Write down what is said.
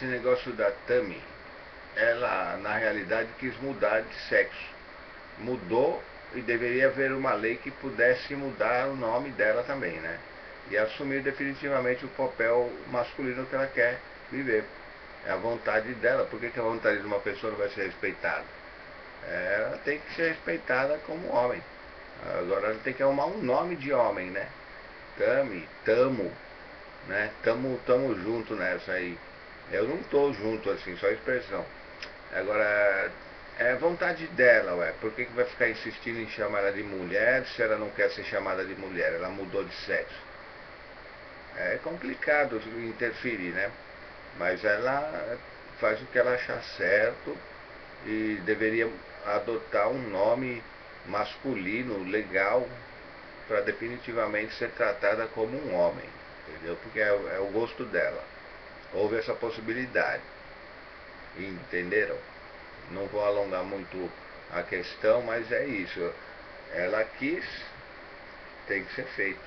esse negócio da Tami, ela na realidade quis mudar de sexo. Mudou e deveria haver uma lei que pudesse mudar o nome dela também, né? E assumir definitivamente o papel masculino que ela quer viver. É a vontade dela. Por que, que a vontade de uma pessoa não vai ser respeitada? É, ela tem que ser respeitada como homem. Agora ela tem que arrumar um nome de homem, né? Tami, tamo, né? Tamo, tamo junto nessa aí. Eu não tô junto assim, só expressão. Agora, é vontade dela, ué. Por que, que vai ficar insistindo em chamar ela de mulher se ela não quer ser chamada de mulher? Ela mudou de sexo. É complicado interferir, né? Mas ela faz o que ela achar certo e deveria adotar um nome masculino, legal, para definitivamente ser tratada como um homem, entendeu? Porque é, é o gosto dela. Houve essa possibilidade. Entenderam? Não vou alongar muito a questão, mas é isso. Ela quis, tem que ser feito.